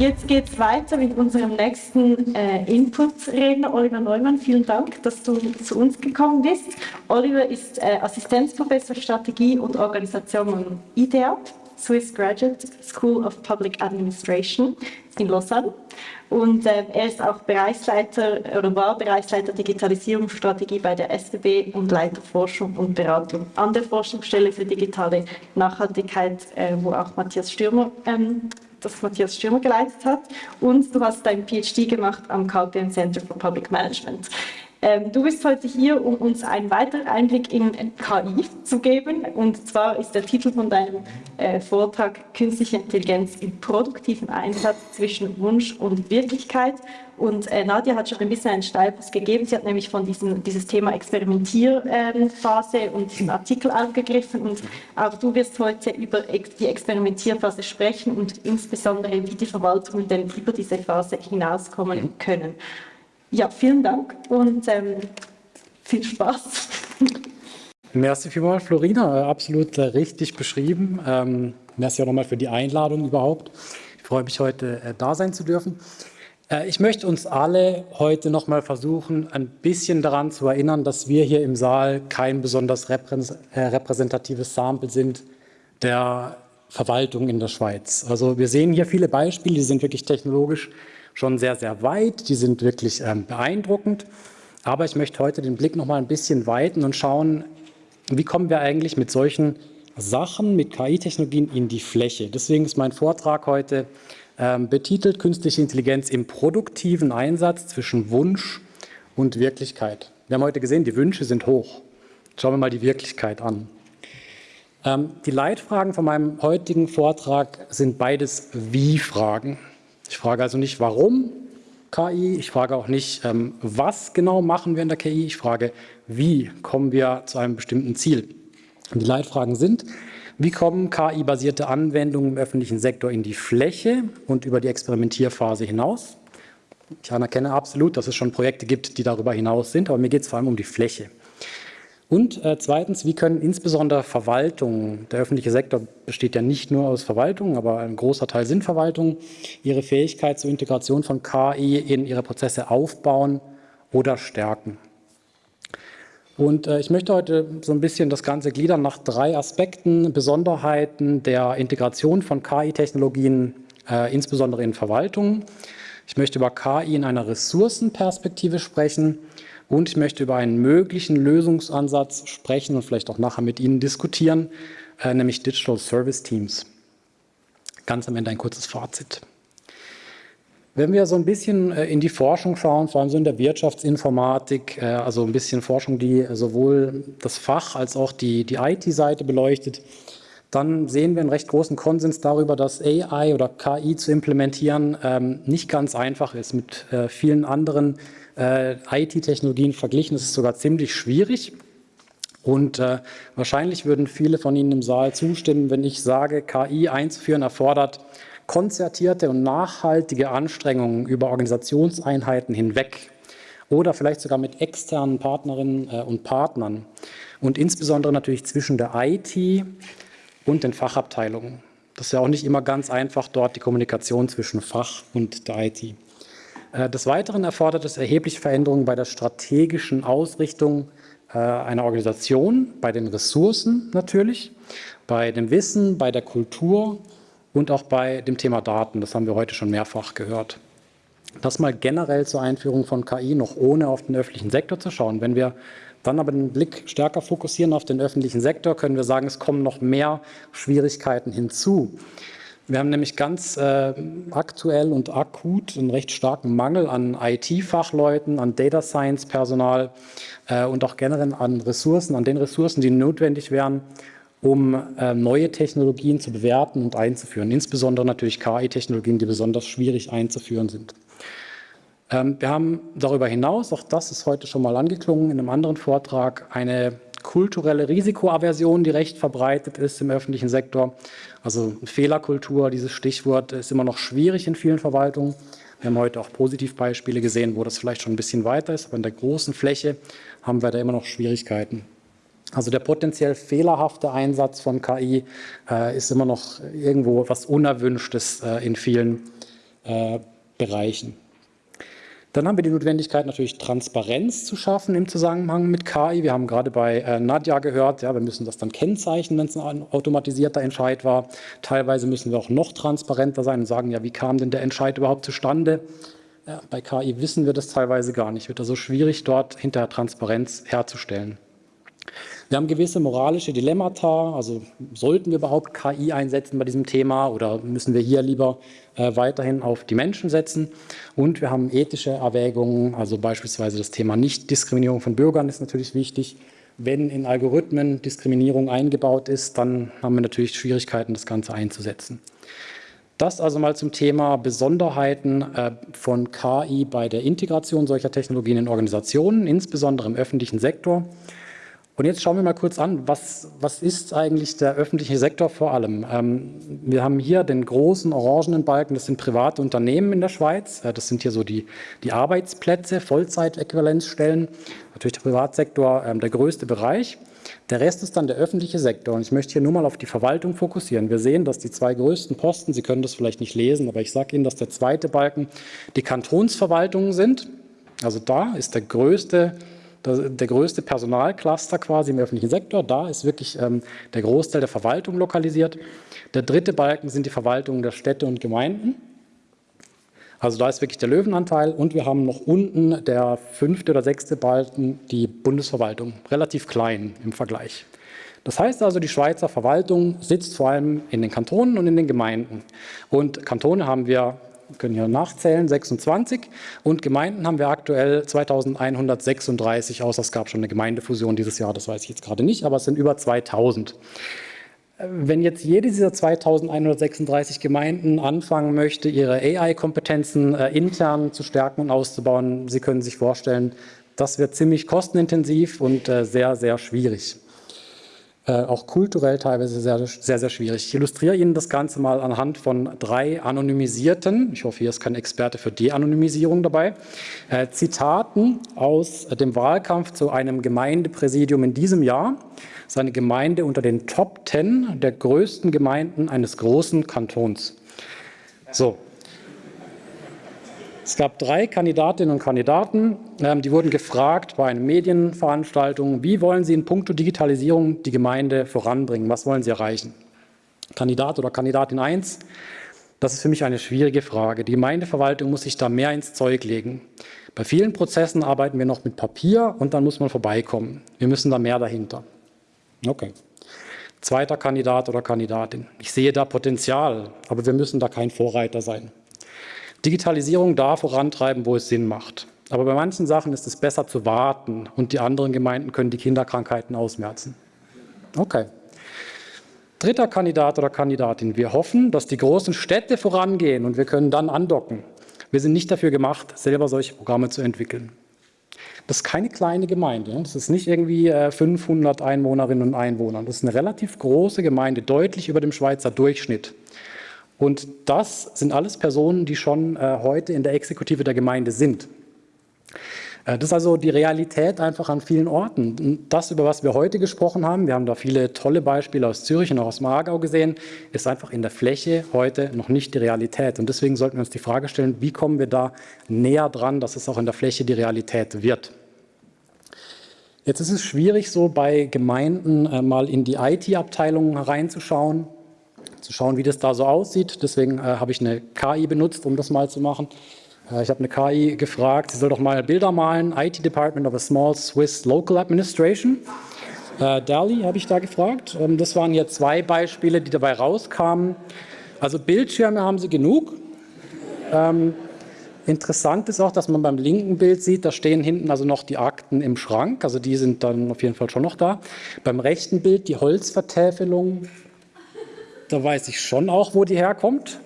Jetzt geht es weiter mit unserem nächsten äh, Input-Redner, Oliver Neumann. Vielen Dank, dass du zu uns gekommen bist. Oliver ist äh, Assistenzprofessor Strategie und Organisation am IDEAP, Swiss Graduate School of Public Administration in Lausanne. Und äh, er ist auch Bereichsleiter oder war Bereichsleiter Digitalisierungsstrategie bei der SBB und Leiter Forschung und Beratung an der Forschungsstelle für digitale Nachhaltigkeit, äh, wo auch Matthias Stürmer ähm, das Matthias Stürmer geleitet hat. Und du hast dein PhD gemacht am KPM Center for Public Management. Ähm, du bist heute hier, um uns einen weiteren Einblick in KI zu geben. Und zwar ist der Titel von deinem äh, Vortrag Künstliche Intelligenz im produktiven Einsatz zwischen Wunsch und Wirklichkeit. Und äh, Nadia hat schon ein bisschen einen Steilpass gegeben. Sie hat nämlich von diesem dieses Thema Experimentierphase und diesen Artikel aufgegriffen. Und auch du wirst heute über die Experimentierphase sprechen und insbesondere, wie die Verwaltungen denn über diese Phase hinauskommen können. Ja, vielen Dank und ähm, viel Spaß. Merci vielmals, Florina. Absolut äh, richtig beschrieben. Ähm, merci auch nochmal für die Einladung überhaupt. Ich freue mich, heute äh, da sein zu dürfen. Äh, ich möchte uns alle heute nochmal versuchen, ein bisschen daran zu erinnern, dass wir hier im Saal kein besonders äh, repräsentatives Sample sind der Verwaltung in der Schweiz. Also wir sehen hier viele Beispiele, die sind wirklich technologisch schon sehr, sehr weit. Die sind wirklich ähm, beeindruckend. Aber ich möchte heute den Blick noch mal ein bisschen weiten und schauen, wie kommen wir eigentlich mit solchen Sachen, mit KI-Technologien in die Fläche. Deswegen ist mein Vortrag heute ähm, betitelt Künstliche Intelligenz im produktiven Einsatz zwischen Wunsch und Wirklichkeit. Wir haben heute gesehen, die Wünsche sind hoch. Schauen wir mal die Wirklichkeit an. Ähm, die Leitfragen von meinem heutigen Vortrag sind beides Wie-Fragen. Ich frage also nicht, warum KI, ich frage auch nicht, ähm, was genau machen wir in der KI, ich frage, wie kommen wir zu einem bestimmten Ziel. Die Leitfragen sind, wie kommen KI-basierte Anwendungen im öffentlichen Sektor in die Fläche und über die Experimentierphase hinaus? Ich anerkenne absolut, dass es schon Projekte gibt, die darüber hinaus sind, aber mir geht es vor allem um die Fläche. Und äh, zweitens, wie können insbesondere Verwaltungen, der öffentliche Sektor besteht ja nicht nur aus Verwaltungen, aber ein großer Teil sind Verwaltungen, ihre Fähigkeit zur Integration von KI in ihre Prozesse aufbauen oder stärken. Und äh, ich möchte heute so ein bisschen das Ganze gliedern nach drei Aspekten, Besonderheiten der Integration von KI-Technologien, äh, insbesondere in Verwaltungen. Ich möchte über KI in einer Ressourcenperspektive sprechen und ich möchte über einen möglichen Lösungsansatz sprechen und vielleicht auch nachher mit Ihnen diskutieren, äh, nämlich Digital Service Teams. Ganz am Ende ein kurzes Fazit. Wenn wir so ein bisschen äh, in die Forschung schauen, vor allem so in der Wirtschaftsinformatik, äh, also ein bisschen Forschung, die sowohl das Fach als auch die, die IT-Seite beleuchtet, dann sehen wir einen recht großen Konsens darüber, dass AI oder KI zu implementieren ähm, nicht ganz einfach ist. Mit äh, vielen anderen äh, IT-Technologien verglichen ist es sogar ziemlich schwierig. Und äh, wahrscheinlich würden viele von Ihnen im Saal zustimmen, wenn ich sage, KI einzuführen erfordert konzertierte und nachhaltige Anstrengungen über Organisationseinheiten hinweg oder vielleicht sogar mit externen Partnerinnen äh, und Partnern und insbesondere natürlich zwischen der IT und den Fachabteilungen. Das ist ja auch nicht immer ganz einfach, dort die Kommunikation zwischen Fach und der IT. Äh, des Weiteren erfordert es erhebliche Veränderungen bei der strategischen Ausrichtung äh, einer Organisation, bei den Ressourcen natürlich, bei dem Wissen, bei der Kultur und auch bei dem Thema Daten. Das haben wir heute schon mehrfach gehört. Das mal generell zur Einführung von KI, noch ohne auf den öffentlichen Sektor zu schauen. Wenn wir dann aber den Blick stärker fokussieren auf den öffentlichen Sektor, können wir sagen, es kommen noch mehr Schwierigkeiten hinzu. Wir haben nämlich ganz äh, aktuell und akut einen recht starken Mangel an IT-Fachleuten, an Data Science-Personal äh, und auch generell an Ressourcen, an den Ressourcen, die notwendig wären, um äh, neue Technologien zu bewerten und einzuführen. Insbesondere natürlich KI-Technologien, die besonders schwierig einzuführen sind. Ähm, wir haben darüber hinaus, auch das ist heute schon mal angeklungen in einem anderen Vortrag, eine kulturelle Risikoaversion, die recht verbreitet ist im öffentlichen Sektor. Also Fehlerkultur, dieses Stichwort, ist immer noch schwierig in vielen Verwaltungen. Wir haben heute auch Positivbeispiele gesehen, wo das vielleicht schon ein bisschen weiter ist, aber in der großen Fläche haben wir da immer noch Schwierigkeiten. Also der potenziell fehlerhafte Einsatz von KI äh, ist immer noch irgendwo etwas Unerwünschtes äh, in vielen äh, Bereichen. Dann haben wir die Notwendigkeit, natürlich Transparenz zu schaffen im Zusammenhang mit KI. Wir haben gerade bei äh, Nadja gehört, ja, wir müssen das dann kennzeichnen, wenn es ein automatisierter Entscheid war. Teilweise müssen wir auch noch transparenter sein und sagen, ja, wie kam denn der Entscheid überhaupt zustande? Ja, bei KI wissen wir das teilweise gar nicht. Wird also schwierig, dort hinterher Transparenz herzustellen. Wir haben gewisse moralische Dilemmata, also sollten wir überhaupt KI einsetzen bei diesem Thema oder müssen wir hier lieber äh, weiterhin auf die Menschen setzen? Und wir haben ethische Erwägungen, also beispielsweise das Thema Nichtdiskriminierung von Bürgern ist natürlich wichtig. Wenn in Algorithmen Diskriminierung eingebaut ist, dann haben wir natürlich Schwierigkeiten, das Ganze einzusetzen. Das also mal zum Thema Besonderheiten äh, von KI bei der Integration solcher Technologien in Organisationen, insbesondere im öffentlichen Sektor. Und jetzt schauen wir mal kurz an, was, was ist eigentlich der öffentliche Sektor vor allem? Ähm, wir haben hier den großen orangenen Balken, das sind private Unternehmen in der Schweiz. Das sind hier so die, die Arbeitsplätze, Vollzeitäquivalenzstellen. Natürlich der Privatsektor ähm, der größte Bereich. Der Rest ist dann der öffentliche Sektor. Und ich möchte hier nur mal auf die Verwaltung fokussieren. Wir sehen, dass die zwei größten Posten, Sie können das vielleicht nicht lesen, aber ich sage Ihnen, dass der zweite Balken die Kantonsverwaltungen sind. Also da ist der größte der größte Personalcluster quasi im öffentlichen Sektor. Da ist wirklich ähm, der Großteil der Verwaltung lokalisiert. Der dritte Balken sind die Verwaltungen der Städte und Gemeinden. Also da ist wirklich der Löwenanteil und wir haben noch unten der fünfte oder sechste Balken die Bundesverwaltung, relativ klein im Vergleich. Das heißt also, die Schweizer Verwaltung sitzt vor allem in den Kantonen und in den Gemeinden. Und Kantone haben wir können hier nachzählen, 26. Und Gemeinden haben wir aktuell 2136, außer es gab schon eine Gemeindefusion dieses Jahr, das weiß ich jetzt gerade nicht, aber es sind über 2000. Wenn jetzt jede dieser 2136 Gemeinden anfangen möchte, ihre AI-Kompetenzen äh, intern zu stärken und auszubauen, Sie können sich vorstellen, das wird ziemlich kostenintensiv und äh, sehr, sehr schwierig. Äh, auch kulturell teilweise sehr, sehr, sehr schwierig. Ich illustriere Ihnen das Ganze mal anhand von drei anonymisierten, ich hoffe, hier ist kein Experte für De-Anonymisierung dabei, äh, Zitaten aus dem Wahlkampf zu einem Gemeindepräsidium in diesem Jahr. Das ist eine Gemeinde unter den Top Ten der größten Gemeinden eines großen Kantons. So, es gab drei Kandidatinnen und Kandidaten, ähm, die wurden gefragt bei einer Medienveranstaltung, wie wollen Sie in puncto Digitalisierung die Gemeinde voranbringen, was wollen Sie erreichen? Kandidat oder Kandidatin 1, das ist für mich eine schwierige Frage. Die Gemeindeverwaltung muss sich da mehr ins Zeug legen. Bei vielen Prozessen arbeiten wir noch mit Papier und dann muss man vorbeikommen. Wir müssen da mehr dahinter. Okay. Zweiter Kandidat oder Kandidatin. Ich sehe da Potenzial, aber wir müssen da kein Vorreiter sein. Digitalisierung da vorantreiben, wo es Sinn macht. Aber bei manchen Sachen ist es besser zu warten und die anderen Gemeinden können die Kinderkrankheiten ausmerzen. Okay. Dritter Kandidat oder Kandidatin. Wir hoffen, dass die großen Städte vorangehen und wir können dann andocken. Wir sind nicht dafür gemacht, selber solche Programme zu entwickeln. Das ist keine kleine Gemeinde. Das ist nicht irgendwie 500 äh, Einwohnerinnen und Einwohner. Das ist eine relativ große Gemeinde, deutlich über dem Schweizer Durchschnitt. Und das sind alles Personen, die schon äh, heute in der Exekutive der Gemeinde sind. Äh, das ist also die Realität einfach an vielen Orten. Das, über was wir heute gesprochen haben, wir haben da viele tolle Beispiele aus Zürich und auch aus dem gesehen, ist einfach in der Fläche heute noch nicht die Realität. Und deswegen sollten wir uns die Frage stellen, wie kommen wir da näher dran, dass es auch in der Fläche die Realität wird. Jetzt ist es schwierig, so bei Gemeinden äh, mal in die IT-Abteilungen hereinzuschauen zu schauen, wie das da so aussieht. Deswegen äh, habe ich eine KI benutzt, um das mal zu machen. Äh, ich habe eine KI gefragt, sie soll doch mal Bilder malen, IT Department of a Small Swiss Local Administration. Äh, DALI habe ich da gefragt. Ähm, das waren hier zwei Beispiele, die dabei rauskamen. Also Bildschirme haben sie genug. Ähm, Interessant ist auch, dass man beim linken Bild sieht, da stehen hinten also noch die Akten im Schrank, also die sind dann auf jeden Fall schon noch da. Beim rechten Bild die Holzvertäfelung da weiß ich schon auch, wo die herkommt.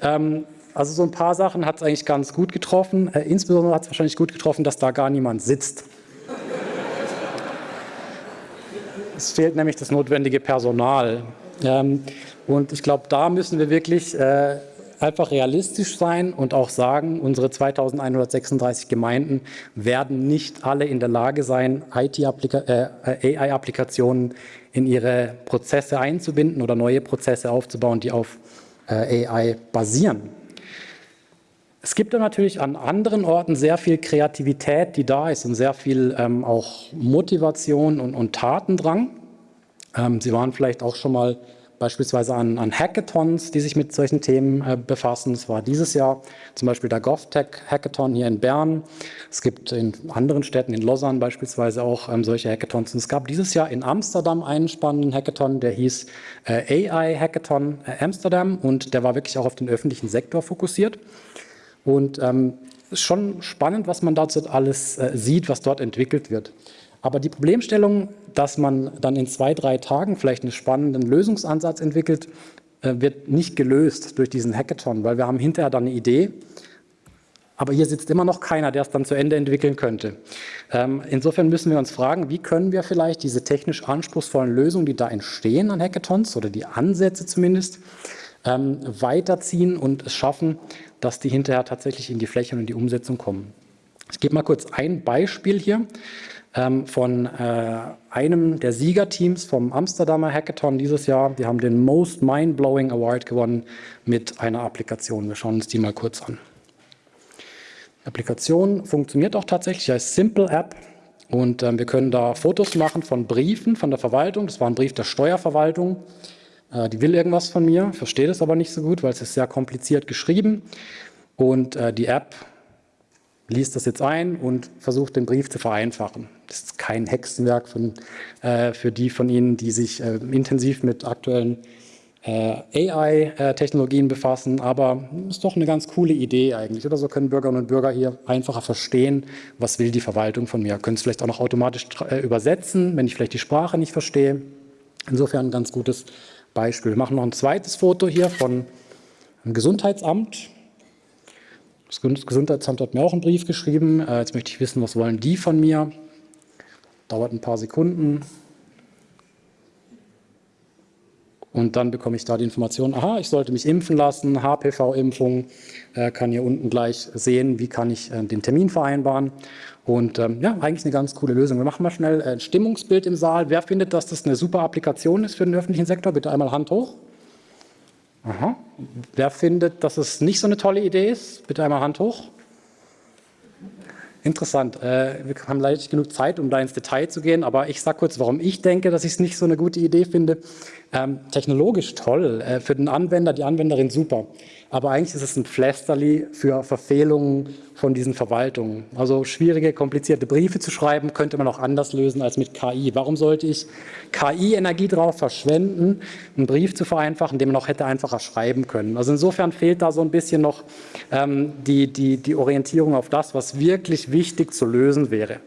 Ähm, also so ein paar Sachen hat es eigentlich ganz gut getroffen. Äh, insbesondere hat es wahrscheinlich gut getroffen, dass da gar niemand sitzt. es fehlt nämlich das notwendige Personal. Ähm, und ich glaube, da müssen wir wirklich äh, einfach realistisch sein und auch sagen, unsere 2136 Gemeinden werden nicht alle in der Lage sein, AI-Applikationen äh, in ihre Prozesse einzubinden oder neue Prozesse aufzubauen, die auf äh, AI basieren. Es gibt dann natürlich an anderen Orten sehr viel Kreativität, die da ist und sehr viel ähm, auch Motivation und, und Tatendrang. Ähm, Sie waren vielleicht auch schon mal beispielsweise an, an Hackathons, die sich mit solchen Themen äh, befassen. Es war dieses Jahr zum Beispiel der GovTech Hackathon hier in Bern. Es gibt in anderen Städten, in Lausanne beispielsweise auch ähm, solche Hackathons. Und es gab dieses Jahr in Amsterdam einen spannenden Hackathon, der hieß äh, AI Hackathon äh, Amsterdam und der war wirklich auch auf den öffentlichen Sektor fokussiert. Und ähm, ist schon spannend, was man dazu alles äh, sieht, was dort entwickelt wird. Aber die Problemstellung, dass man dann in zwei, drei Tagen vielleicht einen spannenden Lösungsansatz entwickelt, äh, wird nicht gelöst durch diesen Hackathon, weil wir haben hinterher dann eine Idee, aber hier sitzt immer noch keiner, der es dann zu Ende entwickeln könnte. Ähm, insofern müssen wir uns fragen, wie können wir vielleicht diese technisch anspruchsvollen Lösungen, die da entstehen an Hackathons oder die Ansätze zumindest, ähm, weiterziehen und es schaffen, dass die hinterher tatsächlich in die Fläche und in die Umsetzung kommen. Ich gebe mal kurz ein Beispiel hier ähm, von äh, einem der Siegerteams vom Amsterdamer Hackathon dieses Jahr. Die haben den Most Mind-Blowing Award gewonnen mit einer Applikation. Wir schauen uns die mal kurz an. Die Applikation funktioniert auch tatsächlich als Simple App und äh, wir können da Fotos machen von Briefen von der Verwaltung. Das war ein Brief der Steuerverwaltung. Äh, die will irgendwas von mir, versteht es aber nicht so gut, weil es ist sehr kompliziert geschrieben. Und äh, die App liest das jetzt ein und versucht, den Brief zu vereinfachen. Das ist kein Hexenwerk von, äh, für die von Ihnen, die sich äh, intensiv mit aktuellen äh, AI-Technologien befassen, aber ist doch eine ganz coole Idee eigentlich. Oder so können Bürgerinnen und Bürger hier einfacher verstehen, was will die Verwaltung von mir. Können es vielleicht auch noch automatisch äh, übersetzen, wenn ich vielleicht die Sprache nicht verstehe. Insofern ein ganz gutes Beispiel. Wir machen noch ein zweites Foto hier von einem Gesundheitsamt. Das Gesundheitsamt hat mir auch einen Brief geschrieben. Äh, jetzt möchte ich wissen, was wollen die von mir? Dauert ein paar Sekunden. Und dann bekomme ich da die Information, aha, ich sollte mich impfen lassen, HPV-Impfung, äh, kann hier unten gleich sehen, wie kann ich äh, den Termin vereinbaren. Und ähm, ja, eigentlich eine ganz coole Lösung. Wir machen mal schnell ein Stimmungsbild im Saal. Wer findet, dass das eine super Applikation ist für den öffentlichen Sektor? Bitte einmal Hand hoch. Aha. Wer findet, dass es nicht so eine tolle Idee ist? Bitte einmal Hand hoch. Interessant. Äh, wir haben leider nicht genug Zeit, um da ins Detail zu gehen, aber ich sage kurz, warum ich denke, dass ich es nicht so eine gute Idee finde. Ähm, technologisch toll, äh, für den Anwender, die Anwenderin super. Aber eigentlich ist es ein Pflasterli für Verfehlungen von diesen Verwaltungen. Also schwierige, komplizierte Briefe zu schreiben, könnte man auch anders lösen als mit KI. Warum sollte ich KI-Energie darauf verschwenden, einen Brief zu vereinfachen, den man auch hätte einfacher schreiben können? Also insofern fehlt da so ein bisschen noch ähm, die, die, die Orientierung auf das, was wirklich wichtig zu lösen wäre.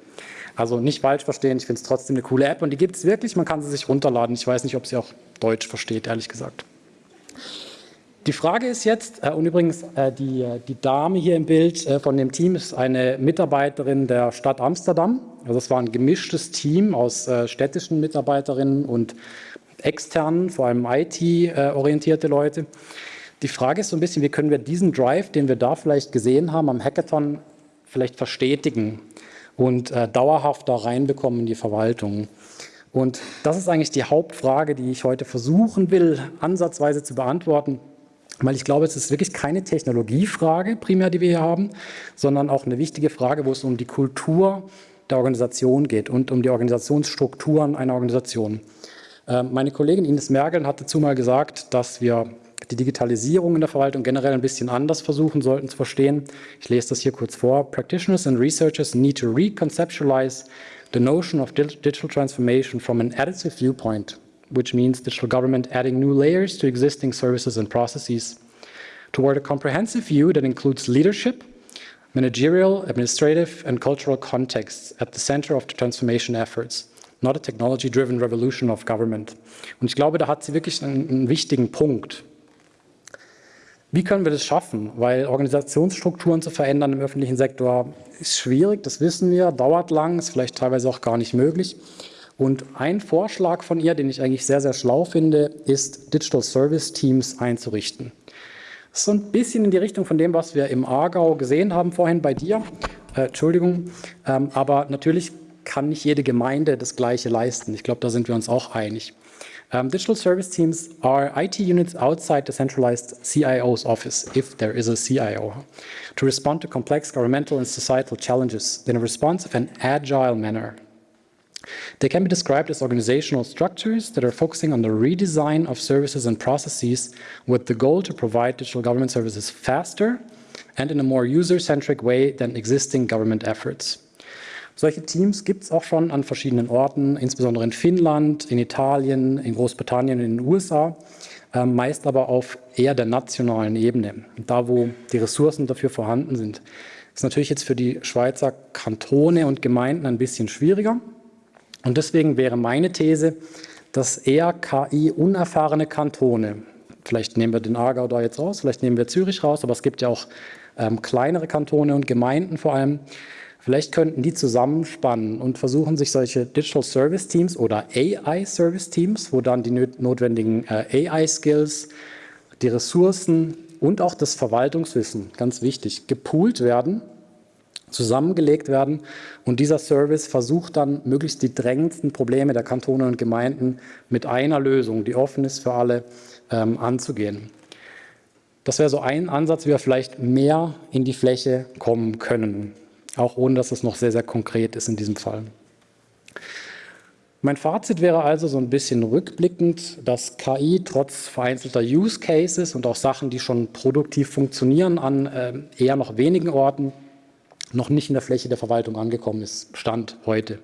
Also nicht falsch verstehen, ich finde es trotzdem eine coole App und die gibt es wirklich, man kann sie sich runterladen. Ich weiß nicht, ob sie auch Deutsch versteht, ehrlich gesagt. Die Frage ist jetzt, äh, und übrigens äh, die, äh, die Dame hier im Bild von dem Team ist eine Mitarbeiterin der Stadt Amsterdam. Also es war ein gemischtes Team aus städtischen Mitarbeiterinnen und externen, vor allem IT-orientierte Leute. Die Frage ist so ein bisschen, wie können wir diesen Drive, den wir da vielleicht gesehen haben am Hackathon, vielleicht verstetigen und äh, dauerhaft da reinbekommen in die Verwaltung. Und das ist eigentlich die Hauptfrage, die ich heute versuchen will, ansatzweise zu beantworten. Weil ich glaube, es ist wirklich keine Technologiefrage primär, die wir hier haben, sondern auch eine wichtige Frage, wo es um die Kultur der Organisation geht und um die Organisationsstrukturen einer Organisation. Ähm, meine Kollegin Ines Mergeln hat dazu mal gesagt, dass wir die Digitalisierung in der Verwaltung generell ein bisschen anders versuchen sollten zu verstehen. Ich lese das hier kurz vor. Practitioners and researchers need to reconceptualize the notion of digital transformation from an additive viewpoint which means digital government adding new layers to existing services and processes, toward a comprehensive view that includes leadership, managerial, administrative, and cultural contexts at the center of the transformation efforts, not a technology-driven revolution of government. Und ich glaube, da hat sie wirklich einen, einen wichtigen Punkt. Wie können wir das schaffen? Weil Organisationsstrukturen zu verändern im öffentlichen Sektor ist schwierig, das wissen wir, dauert lang, ist vielleicht teilweise auch gar nicht möglich. Und ein Vorschlag von ihr, den ich eigentlich sehr, sehr schlau finde, ist, Digital Service Teams einzurichten. Das ist so ein bisschen in die Richtung von dem, was wir im Aargau gesehen haben vorhin bei dir. Äh, Entschuldigung. Ähm, aber natürlich kann nicht jede Gemeinde das Gleiche leisten. Ich glaube, da sind wir uns auch einig. Um, digital service teams are IT units outside the centralized CIO's office, if there is a CIO, to respond to complex governmental and societal challenges in a responsive and agile manner. They can be described as organizational structures that are focusing on the redesign of services and processes with the goal to provide digital government services faster and in a more user-centric way than existing government efforts. Solche Teams gibt es auch schon an verschiedenen Orten, insbesondere in Finnland, in Italien, in Großbritannien, in den USA, äh, meist aber auf eher der nationalen Ebene, da wo die Ressourcen dafür vorhanden sind. Das ist natürlich jetzt für die Schweizer Kantone und Gemeinden ein bisschen schwieriger. Und deswegen wäre meine These, dass eher KI-unerfahrene Kantone, vielleicht nehmen wir den Aargau da jetzt raus, vielleicht nehmen wir Zürich raus, aber es gibt ja auch ähm, kleinere Kantone und Gemeinden vor allem, Vielleicht könnten die zusammenspannen und versuchen, sich solche Digital Service Teams oder AI Service Teams, wo dann die notwendigen äh, AI-Skills, die Ressourcen und auch das Verwaltungswissen, ganz wichtig, gepoolt werden, zusammengelegt werden und dieser Service versucht dann, möglichst die drängendsten Probleme der Kantone und Gemeinden mit einer Lösung, die offen ist für alle, ähm, anzugehen. Das wäre so ein Ansatz, wie wir vielleicht mehr in die Fläche kommen können auch ohne dass es noch sehr, sehr konkret ist in diesem Fall. Mein Fazit wäre also so ein bisschen rückblickend, dass KI trotz vereinzelter Use Cases und auch Sachen, die schon produktiv funktionieren, an äh, eher noch wenigen Orten noch nicht in der Fläche der Verwaltung angekommen ist, Stand heute.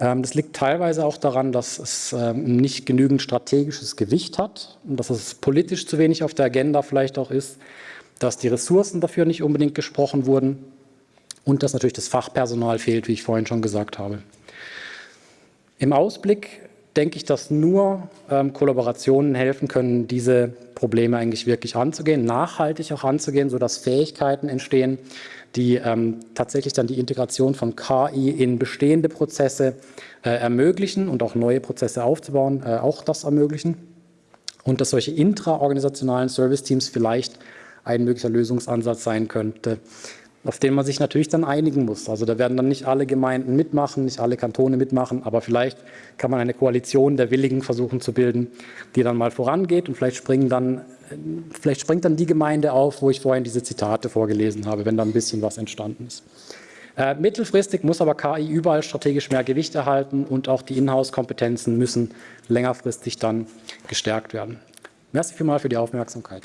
Ähm, das liegt teilweise auch daran, dass es ähm, nicht genügend strategisches Gewicht hat und dass es politisch zu wenig auf der Agenda vielleicht auch ist, dass die Ressourcen dafür nicht unbedingt gesprochen wurden und dass natürlich das Fachpersonal fehlt, wie ich vorhin schon gesagt habe. Im Ausblick denke ich, dass nur ähm, Kollaborationen helfen können, diese Probleme eigentlich wirklich anzugehen, nachhaltig auch anzugehen, sodass Fähigkeiten entstehen, die ähm, tatsächlich dann die Integration von KI in bestehende Prozesse äh, ermöglichen und auch neue Prozesse aufzubauen, äh, auch das ermöglichen. Und dass solche intraorganisationalen Service-Teams vielleicht ein möglicher Lösungsansatz sein könnte, auf den man sich natürlich dann einigen muss. Also da werden dann nicht alle Gemeinden mitmachen, nicht alle Kantone mitmachen, aber vielleicht kann man eine Koalition der Willigen versuchen zu bilden, die dann mal vorangeht und vielleicht springen dann vielleicht springt dann die Gemeinde auf, wo ich vorhin diese Zitate vorgelesen habe, wenn da ein bisschen was entstanden ist. Äh, mittelfristig muss aber KI überall strategisch mehr Gewicht erhalten und auch die Inhouse-Kompetenzen müssen längerfristig dann gestärkt werden. Merci vielmals für die Aufmerksamkeit.